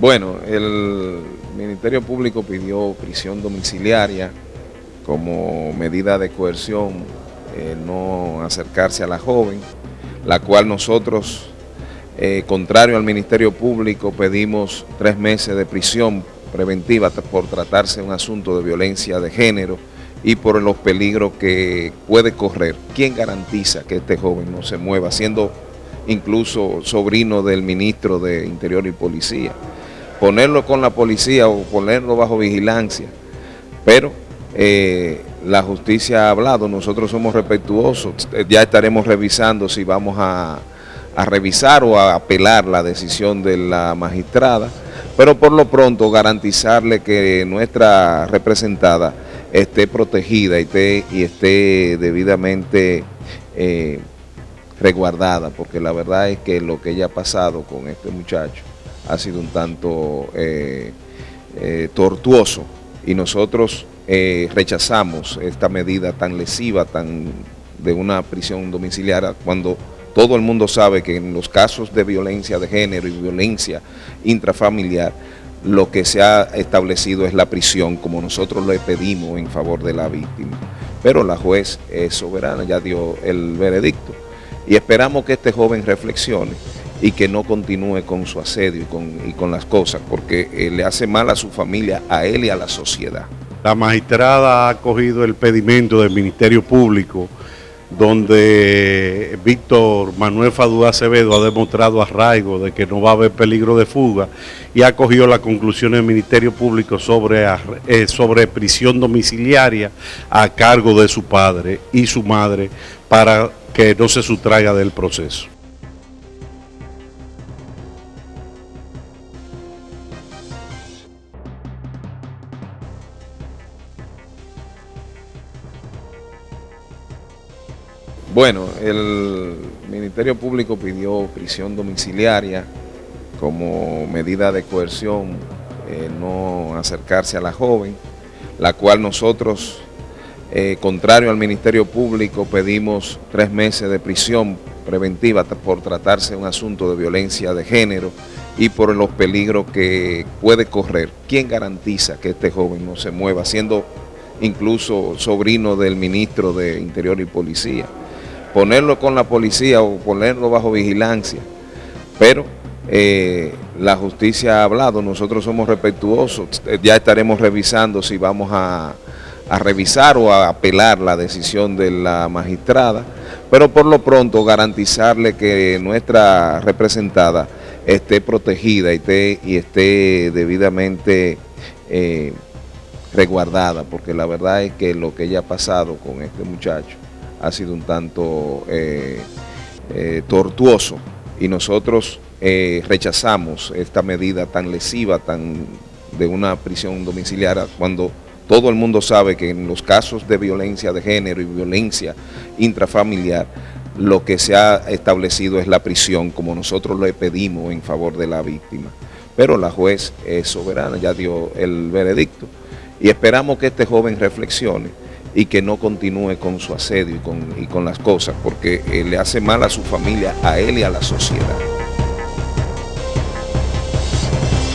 Bueno, el Ministerio Público pidió prisión domiciliaria como medida de coerción, eh, no acercarse a la joven, la cual nosotros, eh, contrario al Ministerio Público, pedimos tres meses de prisión preventiva por tratarse de un asunto de violencia de género y por los peligros que puede correr. ¿Quién garantiza que este joven no se mueva, siendo incluso sobrino del ministro de Interior y Policía? Ponerlo con la policía o ponerlo bajo vigilancia, pero eh, la justicia ha hablado, nosotros somos respetuosos, ya estaremos revisando si vamos a, revisar o a apelar la decisión de la magistrada, pero por lo pronto garantizarle que nuestra representada esté protegida y esté, y esté debidamente eh, resguardada, porque la verdad es que lo que ella ha pasado con este muchacho ha sido un tanto eh, eh, tortuoso y nosotros eh, rechazamos esta medida tan lesiva, tan de una prisión domiciliaria, cuando todo el mundo sabe que en los casos de violencia de género y violencia intrafamiliar, lo que se ha establecido es la prisión, como nosotros le pedimos en favor de la víctima. Pero la juez es soberana, ya dio el veredicto, y esperamos que este joven reflexione y que no continúe con su asedio y con, las cosas, porque eh, le hace mal a su familia, a él y a la sociedad. La magistrada ha acogido el pedimento del Ministerio Público, donde Víctor Manuel Fadú Acevedo ha demostrado arraigo de que no va a haber peligro de fuga y ha acogido la conclusión del Ministerio Público sobre, eh, sobre prisión domiciliaria a cargo de su padre y su madre para que no se sustraiga del proceso. Bueno, el Ministerio Público pidió prisión domiciliaria como medida de coerción, eh, no acercarse a la joven, la cual nosotros, eh, contrario al Ministerio Público, pedimos tres meses de prisión preventiva por tratarse de un asunto de violencia de género y por los peligros que puede correr. ¿Quién garantiza que este joven no se mueva, siendo incluso sobrino del ministro de Interior y Policía? Ponerlo con la policía o ponerlo bajo vigilancia, pero eh, la justicia ha hablado, nosotros somos respetuosos, ya estaremos revisando si vamos a, revisar o a apelar la decisión de la magistrada, pero por lo pronto garantizarle que nuestra representada esté protegida y esté, y esté debidamente eh, resguardada, porque la verdad es que lo que ella ha pasado con este muchacho ha sido un tanto eh, eh, tortuoso y nosotros eh, rechazamos esta medida tan lesiva, tan de una prisión domiciliaria, cuando todo el mundo sabe que en los casos de violencia de género y violencia intrafamiliar, lo que se ha establecido es la prisión, como nosotros le pedimos en favor de la víctima. Pero la juez es soberana, ya dio el veredicto, y esperamos que este joven reflexione y que no continúe con su asedio y con, y con las cosas, porque eh, le hace mal a su familia, a él y a la sociedad.